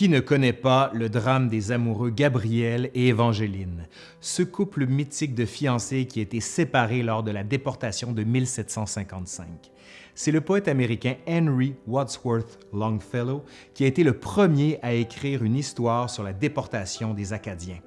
Qui ne connaît pas le drame des amoureux Gabriel et Évangeline, ce couple mythique de fiancés qui a été séparé lors de la déportation de 1755? C'est le poète américain Henry Wadsworth Longfellow qui a été le premier à écrire une histoire sur la déportation des Acadiens.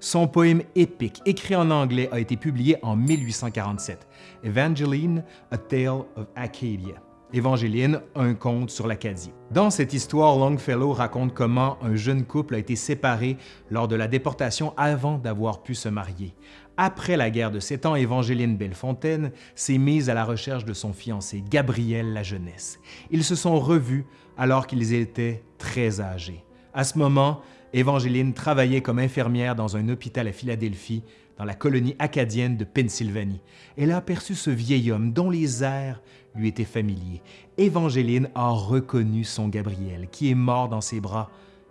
Son poème épique, écrit en anglais, a été publié en 1847, Evangeline, A Tale of Acadia. Évangéline, un conte sur l'Acadie. Dans cette histoire, Longfellow raconte comment un jeune couple a été séparé lors de la déportation avant d'avoir pu se marier. Après la guerre de Sept Ans, Évangéline Bellefontaine s'est mise à la recherche de son fiancé, Gabriel La Jeunesse. Ils se sont revus alors qu'ils étaient très âgés. À ce moment, Évangéline travaillait comme infirmière dans un hôpital à Philadelphie, dans la colonie acadienne de Pennsylvanie. Elle a aperçu ce vieil homme dont les airs lui était familier. Évangéline a reconnu son Gabriel, qui est mort dans ses bras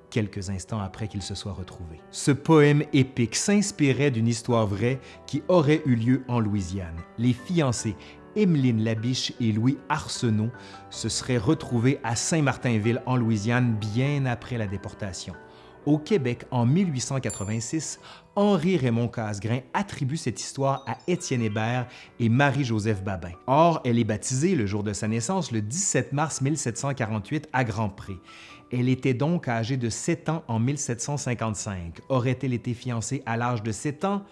quelques instants après qu'il se soit retrouvé. Ce poème épique s'inspirait d'une histoire vraie qui aurait eu lieu en Louisiane. Les fiancés Emeline Labiche et Louis Arsenault se seraient retrouvés à Saint-Martinville en Louisiane bien après la déportation. Au Québec, en 1886, Henri-Raymond Casgrain attribue cette histoire à Étienne Hébert et Marie-Joseph Babin. Or, elle est baptisée le jour de sa naissance le 17 mars 1748 à Grand-Pré. Elle était donc âgée de 7 ans en 1755. Aurait-elle été fiancée à l'âge de 7 ans?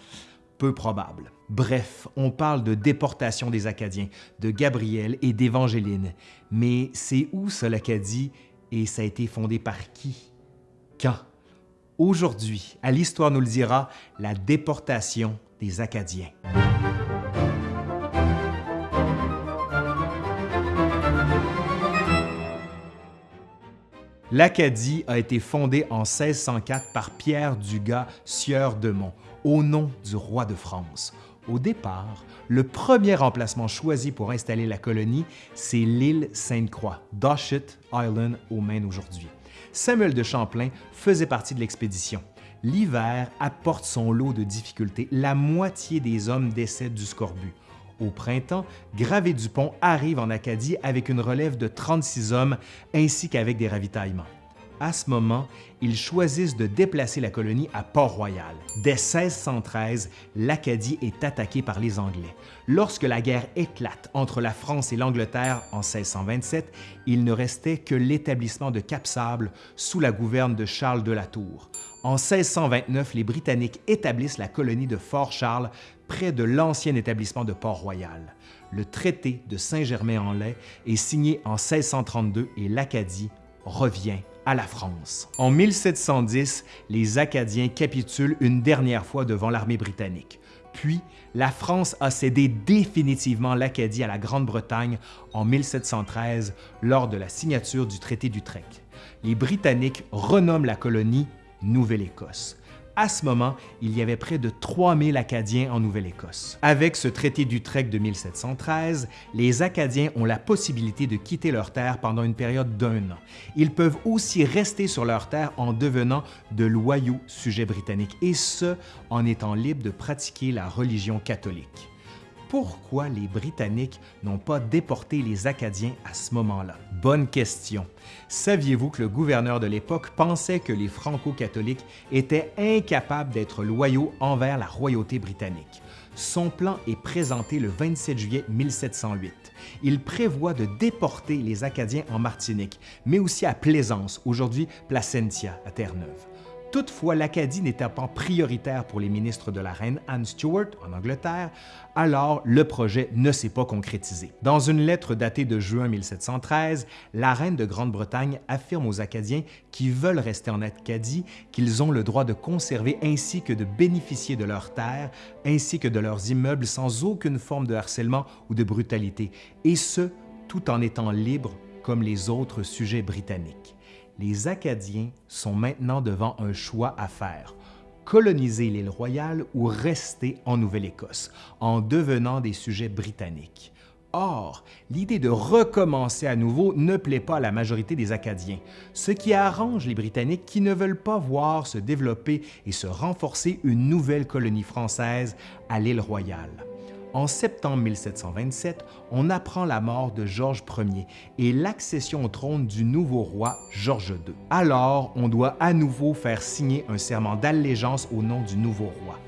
Peu probable. Bref, on parle de déportation des Acadiens, de Gabriel et d'Évangéline. Mais c'est où ça l'Acadie? Et ça a été fondé par qui? Quand? Aujourd'hui, à l'Histoire nous le dira, la déportation des Acadiens. L'Acadie a été fondée en 1604 par Pierre Dugas, sieur de Mont, au nom du roi de France. Au départ, le premier emplacement choisi pour installer la colonie, c'est l'île Sainte-Croix, Doshet Island au Maine aujourd'hui. Samuel de Champlain faisait partie de l'expédition. L'hiver apporte son lot de difficultés. La moitié des hommes décèdent du scorbut. Au printemps, Gravé Dupont arrive en Acadie avec une relève de 36 hommes ainsi qu'avec des ravitaillements à ce moment, ils choisissent de déplacer la colonie à Port-Royal. Dès 1613, l'Acadie est attaquée par les Anglais. Lorsque la guerre éclate entre la France et l'Angleterre en 1627, il ne restait que l'établissement de Cap-Sable sous la gouverne de Charles de la Tour. En 1629, les Britanniques établissent la colonie de Fort-Charles près de l'ancien établissement de Port-Royal. Le traité de Saint-Germain-en-Laye est signé en 1632 et l'Acadie revient à la France. En 1710, les Acadiens capitulent une dernière fois devant l'armée britannique. Puis, la France a cédé définitivement l'Acadie à la Grande-Bretagne en 1713 lors de la signature du traité d'Utrecht. Les Britanniques renomment la colonie Nouvelle-Écosse. À ce moment, il y avait près de 3000 Acadiens en Nouvelle-Écosse. Avec ce traité d'Utrecht de 1713, les Acadiens ont la possibilité de quitter leur terre pendant une période d'un an. Ils peuvent aussi rester sur leur terre en devenant de loyaux sujets britanniques, et ce, en étant libres de pratiquer la religion catholique pourquoi les Britanniques n'ont pas déporté les Acadiens à ce moment-là? Bonne question. Saviez-vous que le gouverneur de l'époque pensait que les franco-catholiques étaient incapables d'être loyaux envers la royauté britannique? Son plan est présenté le 27 juillet 1708. Il prévoit de déporter les Acadiens en Martinique, mais aussi à Plaisance, aujourd'hui Placentia, à Terre-Neuve. Toutefois, l'Acadie n'était pas prioritaire pour les ministres de la reine Anne Stuart en Angleterre, alors le projet ne s'est pas concrétisé. Dans une lettre datée de juin 1713, la reine de Grande-Bretagne affirme aux Acadiens qui veulent rester en Acadie qu'ils ont le droit de conserver ainsi que de bénéficier de leurs terres ainsi que de leurs immeubles sans aucune forme de harcèlement ou de brutalité, et ce, tout en étant libres comme les autres sujets britanniques les Acadiens sont maintenant devant un choix à faire coloniser l'île royale ou rester en Nouvelle-Écosse, en devenant des sujets britanniques. Or, l'idée de recommencer à nouveau ne plaît pas à la majorité des Acadiens, ce qui arrange les Britanniques qui ne veulent pas voir se développer et se renforcer une nouvelle colonie française à l'île Royale. En septembre 1727, on apprend la mort de Georges Ier et l'accession au trône du nouveau roi Georges II. Alors, on doit à nouveau faire signer un serment d'allégeance au nom du nouveau roi.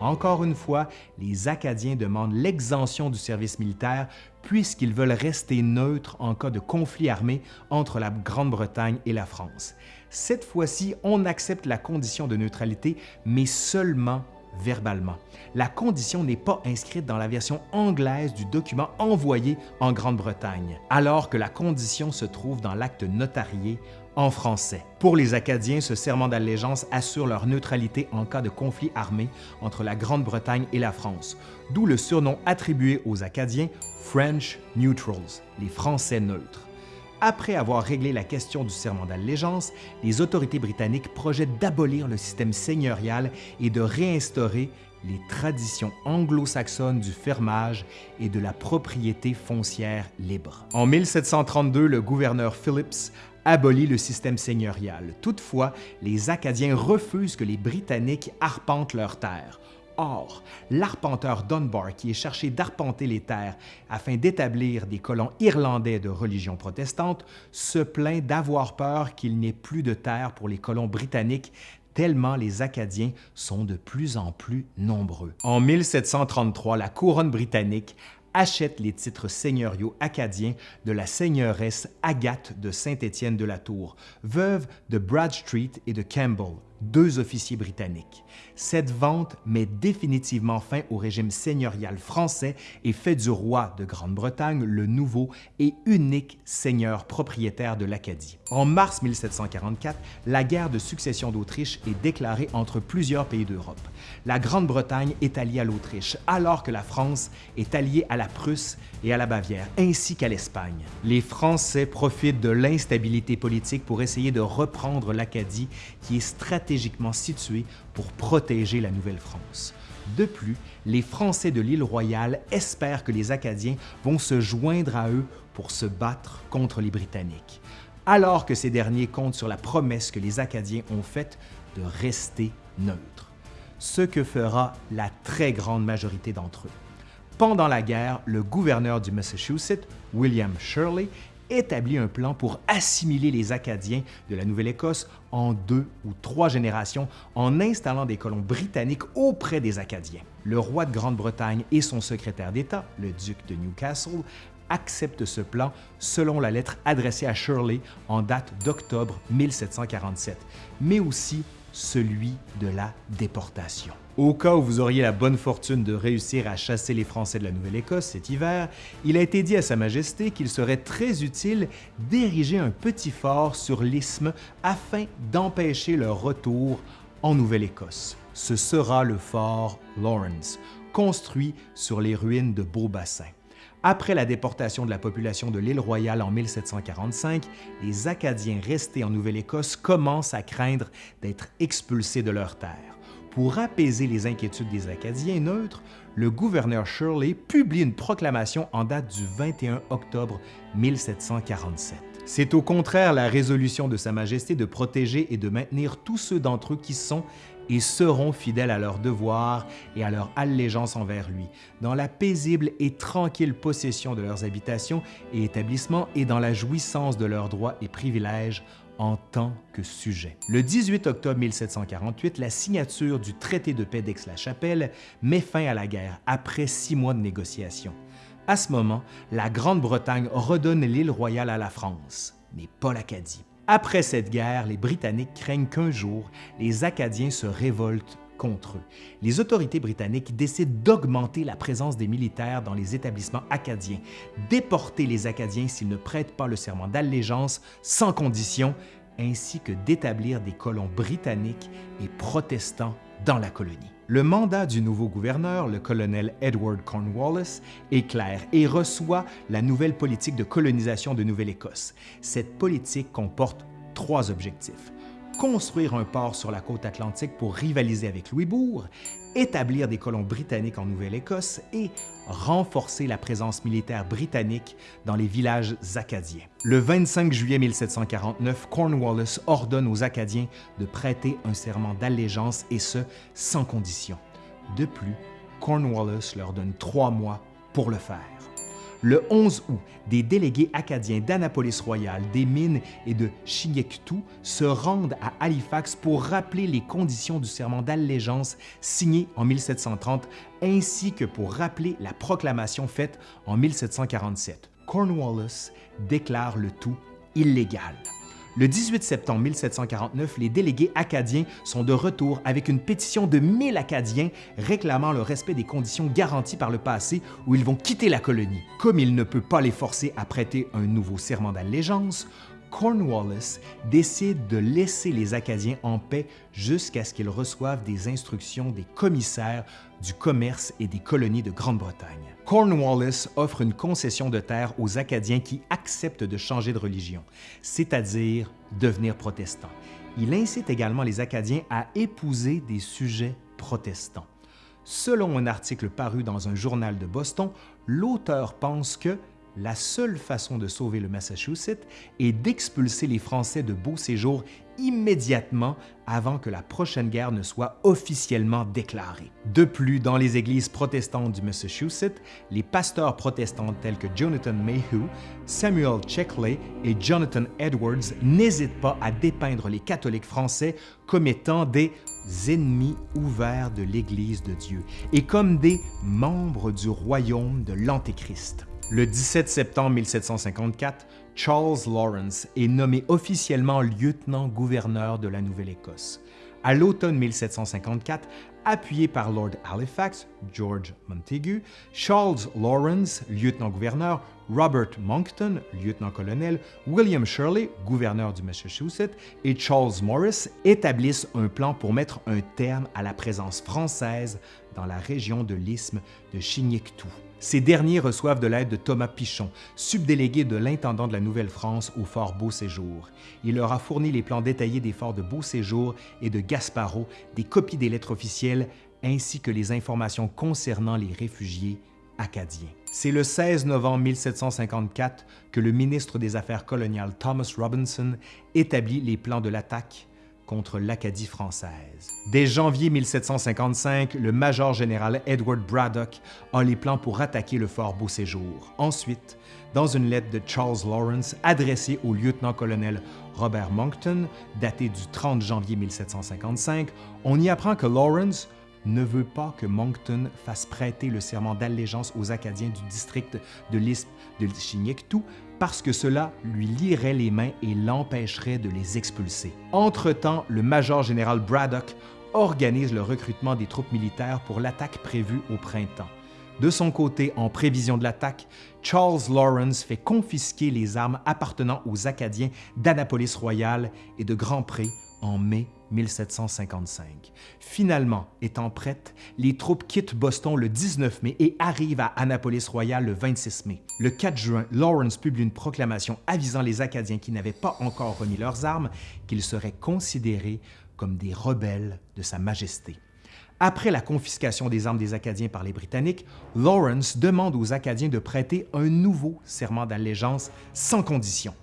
Encore une fois, les Acadiens demandent l'exemption du service militaire puisqu'ils veulent rester neutres en cas de conflit armé entre la Grande-Bretagne et la France. Cette fois-ci, on accepte la condition de neutralité, mais seulement verbalement. La condition n'est pas inscrite dans la version anglaise du document envoyé en Grande-Bretagne, alors que la condition se trouve dans l'acte notarié en français. Pour les Acadiens, ce serment d'allégeance assure leur neutralité en cas de conflit armé entre la Grande-Bretagne et la France, d'où le surnom attribué aux Acadiens French Neutrals, les Français neutres. Après avoir réglé la question du serment d'allégeance, les autorités britanniques projettent d'abolir le système seigneurial et de réinstaurer les traditions anglo-saxonnes du fermage et de la propriété foncière libre. En 1732, le gouverneur Phillips abolit le système seigneurial. Toutefois, les Acadiens refusent que les Britanniques arpentent leurs terres. Or, l'arpenteur Dunbar, qui est cherché d'arpenter les terres afin d'établir des colons irlandais de religion protestante, se plaint d'avoir peur qu'il n'y ait plus de terres pour les colons britanniques tellement les Acadiens sont de plus en plus nombreux. En 1733, la couronne britannique achète les titres seigneuriaux acadiens de la seigneuresse Agathe de Saint-Étienne de la Tour, veuve de Bradstreet et de Campbell, deux officiers britanniques. Cette vente met définitivement fin au régime seigneurial français et fait du roi de Grande-Bretagne le nouveau et unique seigneur propriétaire de l'Acadie. En mars 1744, la guerre de succession d'Autriche est déclarée entre plusieurs pays d'Europe. La Grande-Bretagne est alliée à l'Autriche, alors que la France est alliée à la Prusse et à la Bavière, ainsi qu'à l'Espagne. Les Français profitent de l'instabilité politique pour essayer de reprendre l'Acadie, qui est stratégiquement située pour protéger la Nouvelle-France. De plus, les Français de l'île Royale espèrent que les Acadiens vont se joindre à eux pour se battre contre les Britanniques, alors que ces derniers comptent sur la promesse que les Acadiens ont faite de rester neutres, ce que fera la très grande majorité d'entre eux. Pendant la guerre, le gouverneur du Massachusetts, William Shirley, établit un plan pour assimiler les Acadiens de la Nouvelle-Écosse en deux ou trois générations en installant des colons britanniques auprès des Acadiens. Le roi de Grande-Bretagne et son secrétaire d'État, le duc de Newcastle, acceptent ce plan selon la lettre adressée à Shirley en date d'octobre 1747, mais aussi celui de la déportation. Au cas où vous auriez la bonne fortune de réussir à chasser les Français de la Nouvelle-Écosse cet hiver, il a été dit à Sa Majesté qu'il serait très utile d'ériger un petit fort sur l'isthme afin d'empêcher leur retour en Nouvelle-Écosse. Ce sera le fort Lawrence, construit sur les ruines de Beaubassin. Après la déportation de la population de l'île Royale en 1745, les Acadiens restés en Nouvelle-Écosse commencent à craindre d'être expulsés de leurs terres. Pour apaiser les inquiétudes des Acadiens neutres, le gouverneur Shirley publie une proclamation en date du 21 octobre 1747. C'est au contraire la résolution de Sa Majesté de protéger et de maintenir tous ceux d'entre eux qui sont et seront fidèles à leurs devoirs et à leur allégeance envers lui, dans la paisible et tranquille possession de leurs habitations et établissements et dans la jouissance de leurs droits et privilèges en tant que sujet. Le 18 octobre 1748, la signature du traité de paix d'Aix-la-Chapelle met fin à la guerre après six mois de négociations. À ce moment, la Grande-Bretagne redonne l'île royale à la France, mais pas l'Acadie. Après cette guerre, les Britanniques craignent qu'un jour, les Acadiens se révoltent contre eux. Les autorités britanniques décident d'augmenter la présence des militaires dans les établissements acadiens, déporter les Acadiens s'ils ne prêtent pas le serment d'allégeance sans condition, ainsi que d'établir des colons britanniques et protestants dans la colonie. Le mandat du nouveau gouverneur, le colonel Edward Cornwallis, est clair et reçoit la nouvelle politique de colonisation de Nouvelle-Écosse. Cette politique comporte trois objectifs construire un port sur la côte atlantique pour rivaliser avec Louisbourg, établir des colons britanniques en Nouvelle-Écosse et renforcer la présence militaire britannique dans les villages acadiens. Le 25 juillet 1749, Cornwallis ordonne aux Acadiens de prêter un serment d'allégeance et ce, sans condition. De plus, Cornwallis leur donne trois mois pour le faire. Le 11 août, des délégués acadiens d'Annapolis-Royal, des mines et de Chignectou se rendent à Halifax pour rappeler les conditions du serment d'allégeance signé en 1730, ainsi que pour rappeler la proclamation faite en 1747. Cornwallis déclare le tout illégal. Le 18 septembre 1749, les délégués acadiens sont de retour avec une pétition de 1000 Acadiens réclamant le respect des conditions garanties par le passé où ils vont quitter la colonie. Comme il ne peut pas les forcer à prêter un nouveau serment d'allégeance, Cornwallis décide de laisser les Acadiens en paix jusqu'à ce qu'ils reçoivent des instructions des commissaires du commerce et des colonies de Grande-Bretagne. Cornwallis offre une concession de terre aux Acadiens qui acceptent de changer de religion, c'est-à-dire devenir protestants. Il incite également les Acadiens à épouser des sujets protestants. Selon un article paru dans un journal de Boston, l'auteur pense que la seule façon de sauver le Massachusetts est d'expulser les Français de Beau Séjour immédiatement avant que la prochaine guerre ne soit officiellement déclarée. De plus, dans les églises protestantes du Massachusetts, les pasteurs protestants tels que Jonathan Mayhew, Samuel Checkley et Jonathan Edwards n'hésitent pas à dépeindre les catholiques français comme étant des ennemis ouverts de l'Église de Dieu et comme des membres du royaume de l'Antéchrist. Le 17 septembre 1754, Charles Lawrence est nommé officiellement lieutenant-gouverneur de la Nouvelle-Écosse. À l'automne 1754, appuyé par Lord Halifax, George Montagu, Charles Lawrence, lieutenant-gouverneur, Robert Monckton, lieutenant-colonel, William Shirley, gouverneur du Massachusetts, et Charles Morris établissent un plan pour mettre un terme à la présence française dans la région de l'isthme de Chignectou. Ces derniers reçoivent de l'aide de Thomas Pichon, subdélégué de l'intendant de la Nouvelle-France au fort Beau-Séjour. Il leur a fourni les plans détaillés des forts de Beau-Séjour et de Gasparot, des copies des lettres officielles, ainsi que les informations concernant les réfugiés C'est le 16 novembre 1754 que le ministre des Affaires coloniales Thomas Robinson établit les plans de l'attaque contre l'Acadie française. Dès janvier 1755, le major général Edward Braddock a les plans pour attaquer le fort Beauséjour. Ensuite, dans une lettre de Charles Lawrence adressée au lieutenant-colonel Robert Monckton, datée du 30 janvier 1755, on y apprend que Lawrence ne veut pas que Monckton fasse prêter le serment d'allégeance aux Acadiens du district de l'Isthme de Chignectou parce que cela lui lierait les mains et l'empêcherait de les expulser. Entre-temps, le major général Braddock organise le recrutement des troupes militaires pour l'attaque prévue au printemps. De son côté, en prévision de l'attaque, Charles Lawrence fait confisquer les armes appartenant aux Acadiens d'Annapolis-Royal et de Grand Pré en mai 1755. Finalement, étant prêtes, les troupes quittent Boston le 19 mai et arrivent à Annapolis-Royal le 26 mai. Le 4 juin, Lawrence publie une proclamation avisant les Acadiens qui n'avaient pas encore remis leurs armes qu'ils seraient considérés comme des rebelles de Sa Majesté. Après la confiscation des armes des Acadiens par les Britanniques, Lawrence demande aux Acadiens de prêter un nouveau serment d'allégeance sans condition.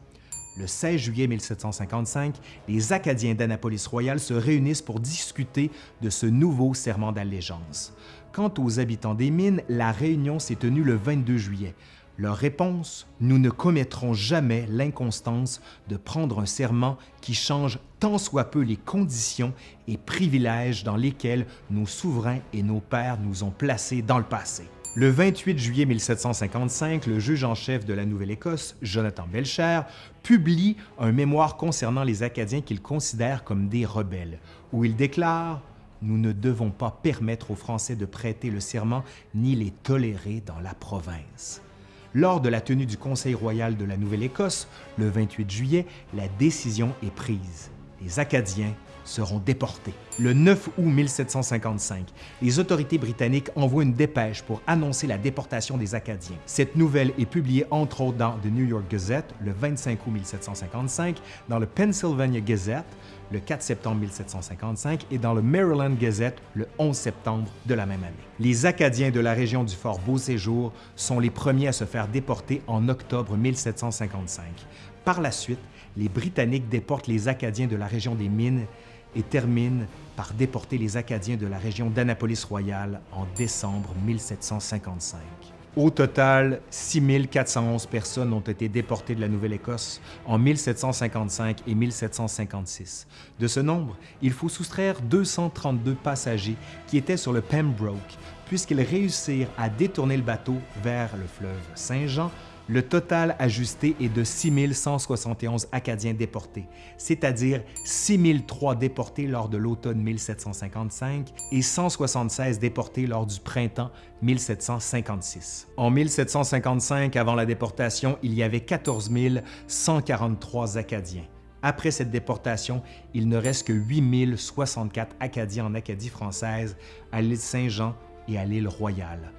Le 16 juillet 1755, les Acadiens d'Annapolis-Royal se réunissent pour discuter de ce nouveau serment d'allégeance. Quant aux habitants des mines, la réunion s'est tenue le 22 juillet. Leur réponse Nous ne commettrons jamais l'inconstance de prendre un serment qui change tant soit peu les conditions et privilèges dans lesquels nos souverains et nos pères nous ont placés dans le passé. Le 28 juillet 1755, le juge en chef de la Nouvelle-Écosse, Jonathan Belcher, publie un mémoire concernant les Acadiens qu'il considère comme des rebelles, où il déclare « Nous ne devons pas permettre aux Français de prêter le serment ni les tolérer dans la province ». Lors de la tenue du Conseil royal de la Nouvelle-Écosse, le 28 juillet, la décision est prise. Les Acadiens seront déportés. Le 9 août 1755, les autorités britanniques envoient une dépêche pour annoncer la déportation des Acadiens. Cette nouvelle est publiée entre autres dans The New York Gazette le 25 août 1755, dans le Pennsylvania Gazette le 4 septembre 1755 et dans le Maryland Gazette le 11 septembre de la même année. Les Acadiens de la région du Fort Beau-Séjour sont les premiers à se faire déporter en octobre 1755. Par la suite, les Britanniques déportent les Acadiens de la région des Mines et termine par déporter les Acadiens de la région d'Annapolis-Royal en décembre 1755. Au total, 6411 personnes ont été déportées de la Nouvelle-Écosse en 1755 et 1756. De ce nombre, il faut soustraire 232 passagers qui étaient sur le Pembroke, puisqu'ils réussirent à détourner le bateau vers le fleuve Saint-Jean le total ajusté est de 6 171 Acadiens déportés, c'est-à-dire 6 003 déportés lors de l'automne 1755 et 176 déportés lors du printemps 1756. En 1755, avant la déportation, il y avait 14 143 Acadiens. Après cette déportation, il ne reste que 8 064 Acadiens en Acadie française, à l'île Saint-Jean et à l'île Royale.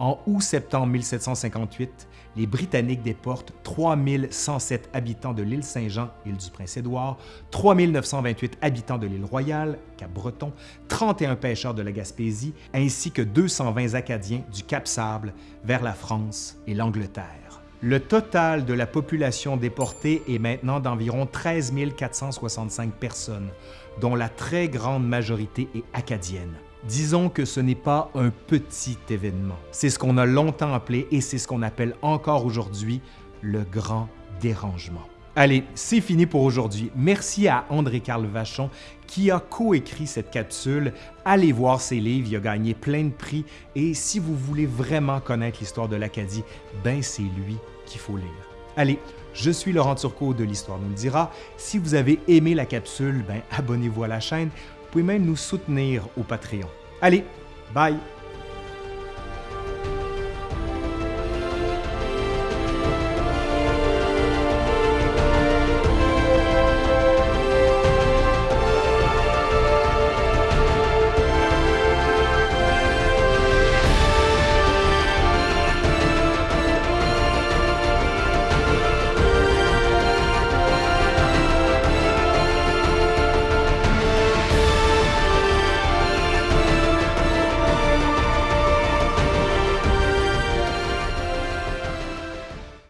En août-septembre 1758, les Britanniques déportent 3107 habitants de l'île Saint-Jean, île du Prince-Édouard, 3928 habitants de l'île Royale, Cap-Breton, 31 pêcheurs de la Gaspésie, ainsi que 220 Acadiens du Cap-Sable vers la France et l'Angleterre. Le total de la population déportée est maintenant d'environ 13 465 personnes, dont la très grande majorité est acadienne. Disons que ce n'est pas un petit événement. C'est ce qu'on a longtemps appelé et c'est ce qu'on appelle encore aujourd'hui le grand dérangement. Allez, c'est fini pour aujourd'hui. Merci à André-Carl Vachon qui a coécrit cette capsule. Allez voir ses livres, il a gagné plein de prix et si vous voulez vraiment connaître l'histoire de l'Acadie, ben c'est lui qu'il faut lire. Allez, je suis Laurent Turcot de l'Histoire nous le dira. Si vous avez aimé la capsule, ben abonnez-vous à la chaîne pouvez même nous soutenir au Patreon. Allez, bye!